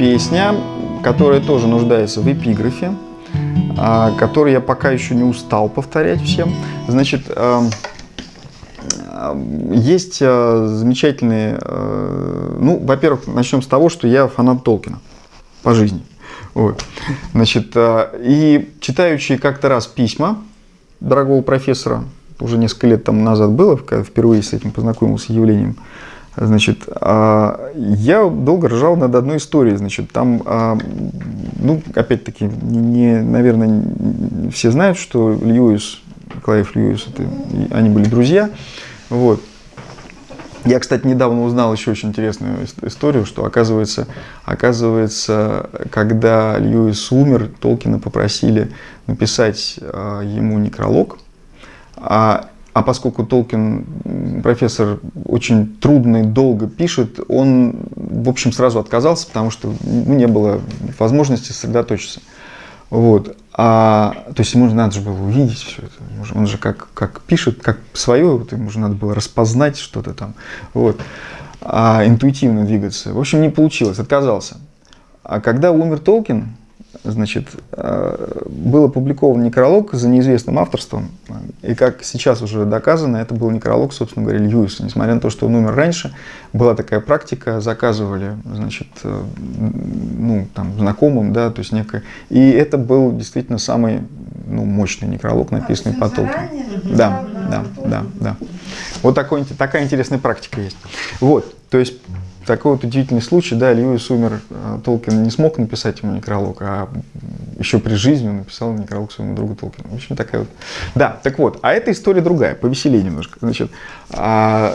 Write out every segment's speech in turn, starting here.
песня, которая тоже нуждается в эпиграфе, а, который я пока еще не устал повторять всем. Значит, эм, есть э, замечательные... Э, ну, во-первых, начнем с того, что я фанат Толкина по жизни. Вот. Значит, э, и читающие как-то раз письма дорогого профессора, уже несколько лет тому назад было, когда впервые с этим познакомился явлением, Значит, я долго ржал над одной историей. Значит, там, ну, опять-таки, не, наверное, все знают, что Льюис, Клайв Льюис, это, они были друзья. Вот. Я, кстати, недавно узнал еще очень интересную историю, что оказывается, оказывается когда Льюис умер, Толкина попросили написать э, ему некролог, а, а поскольку Толкин, профессор, очень трудно и долго пишет, он, в общем, сразу отказался, потому что ну, не было возможности сосредоточиться. Вот. А, то есть ему надо же было увидеть все это. Он же как, как пишет, как свое, вот ему же надо было распознать что-то там. Вот. А, интуитивно двигаться. В общем, не получилось, отказался. А когда умер Толкин, значит, э, был опубликован некролог за неизвестным авторством, и как сейчас уже доказано, это был некролог, собственно говоря, Льюиса. Несмотря на то, что он умер раньше, была такая практика, заказывали, значит, э, ну, там, знакомым, да, то есть некое. И это был действительно самый ну, мощный некролог, написанный а, по Толкину. Да, да, да, да. Вот такой, такая интересная практика есть. Вот, то есть такой вот удивительный случай, да, Льюис умер, а, Толкин не смог написать ему некролог, а еще при жизни он написал некролог своему другу Толкину. В общем, такая вот. Да, так вот, а эта история другая, повеселее немножко. Значит, а,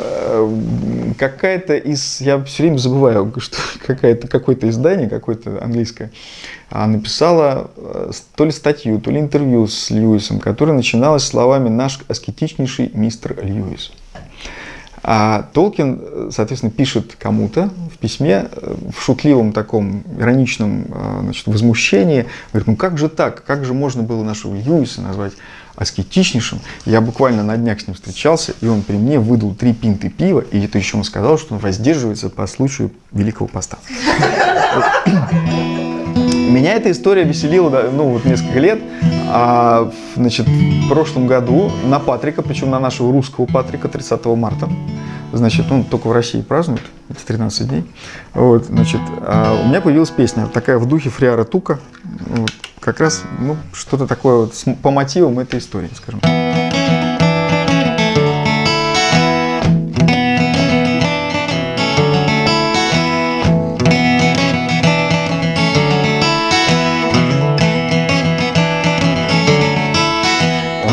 какая-то из, я все время забываю, что какая-то, какое-то издание, какое-то английское, а, написала э, то ли статью, то ли интервью с Льюисом, которое начиналось словами «наш аскетичнейший мистер Льюис». А Толкин, соответственно, пишет кому-то в письме э, в шутливом таком ироничном э, значит, возмущении. Говорит, ну как же так? Как же можно было нашего Льюиса назвать аскетичнейшим? Я буквально на днях с ним встречался, и он при мне выдал три пинты пива, и это еще он сказал, что он воздерживается по случаю Великого Поста. Меня эта история веселила ну, вот несколько лет. А, значит, в прошлом году на Патрика, причем на нашего русского Патрика 30 марта, значит, он только в России празднует эти 13 дней. Вот, значит, а у меня появилась песня, такая в духе Фриара Тука, вот, как раз ну, что-то такое вот по мотивам этой истории, скажем.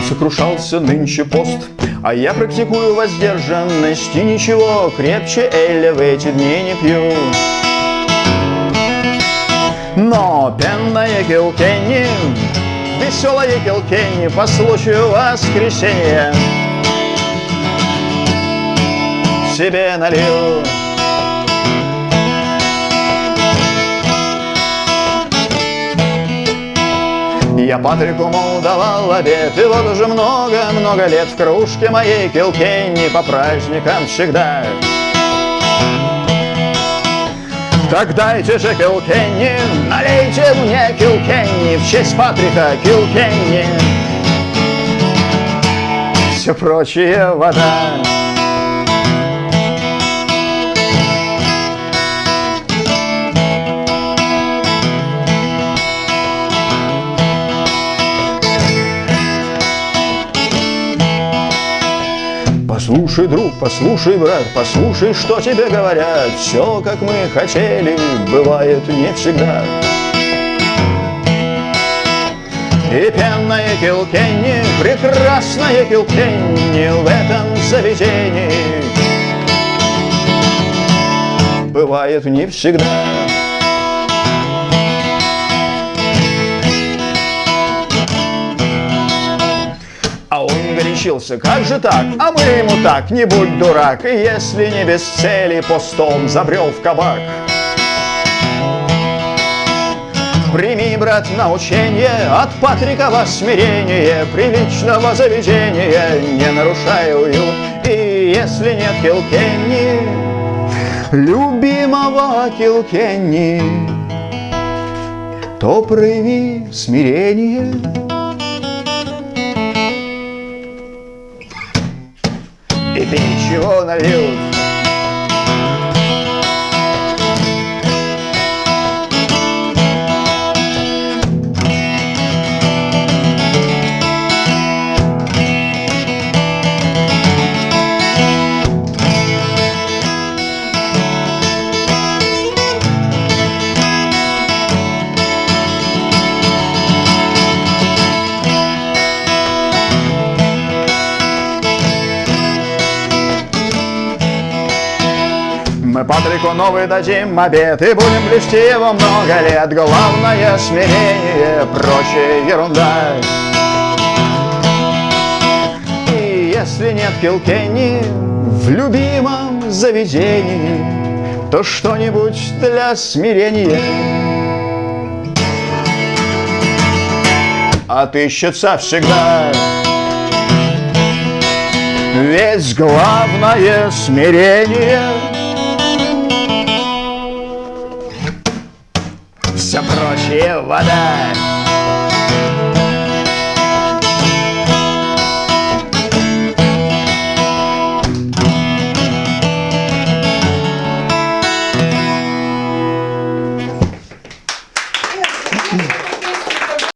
сокрушался нынче пост, А я практикую воздержанность И ничего крепче Эля в эти дни не пью. Но пенная Килкенни, веселая Килкенни По случаю воскресенья себе налил. Я Патрику, мол, давал обед, и вот уже много-много лет в кружке моей Килкенни по праздникам всегда. Так дайте же Килкенни, налейте мне Килкенни в честь Патрика Килкенни. Все прочее вода. Послушай, друг, послушай, брат, послушай, что тебе говорят. Все, как мы хотели, бывает не всегда. И пенная Килкенни, прекрасная Килкенни В этом заведении. Бывает не всегда горячился, как же так? А мы ему так, не будь дурак, и если не без цели постом забрел в кабак. Прими, брат, научение от Патрикова смирения, Приличного заведения, не нарушая уют. И если нет Килкенни, любимого Килкенни, то прояви смирение. И пей, чего нальют Патрику новый дадим обед И будем блюсти его много лет. Главное смирение, прочая ерунда. И если нет Килкенни в любимом заведении То что-нибудь для смирения. Отыщется всегда. Ведь главное смирение Все прочее вода